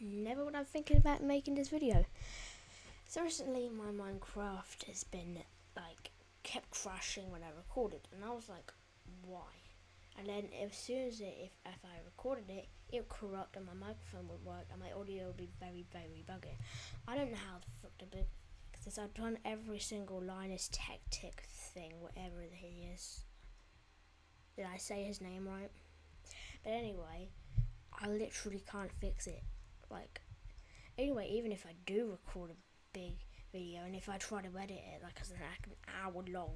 never would I thinking about making this video. So recently my Minecraft has been like kept crashing when I recorded and I was like, why? And then as soon as it, if, if I recorded it, it would corrupt and my microphone would work and my audio would be very, very buggy. I don't know how the fuck to do because I've done every single Linus Tech Tick thing, whatever he is. Did I say his name right? But anyway, I literally can't fix it. Like, anyway, even if I do record a big video, and if I try to edit it, like as an hour long,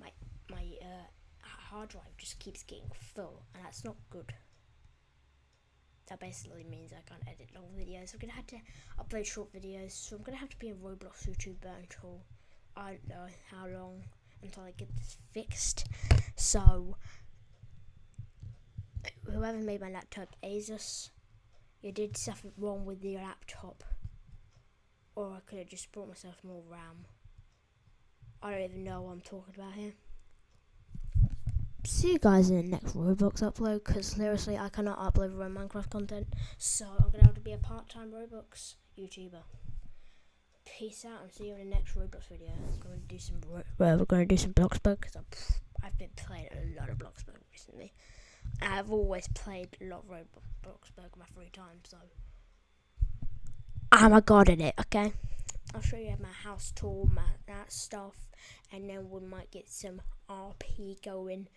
my my uh, hard drive just keeps getting full, and that's not good. That basically means I can't edit long videos. I'm gonna have to upload short videos, so I'm gonna have to be a Roblox YouTuber until I don't know how long until I get this fixed. So whoever made my laptop, Asus, you did something wrong with your laptop. Or I could have just bought myself more RAM. I don't even know what I'm talking about here. See you guys in the next Roblox upload, because seriously, I cannot upload real Minecraft content, so I'm going to have to be a part-time Roblox YouTuber. Peace out, and see you in the next Roblox video. I'm going to do some, well, we're going to do some Bloxburg, because I've been playing a lot of Bloxburg recently. I've always played a lot of Roblox in my free time, so I'm a god at it, okay? I'll show you my house tour, my that stuff, and then we might get some RP going,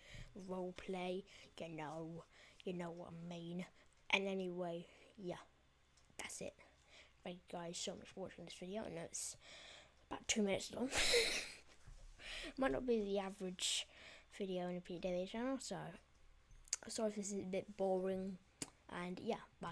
roleplay, you know, you know what I mean. And anyway, yeah, that's it. Thank you guys so much for watching this video. I know it's about two minutes long. might not be the average video in a PW channel, so sorry if this is a bit boring. And yeah, bye.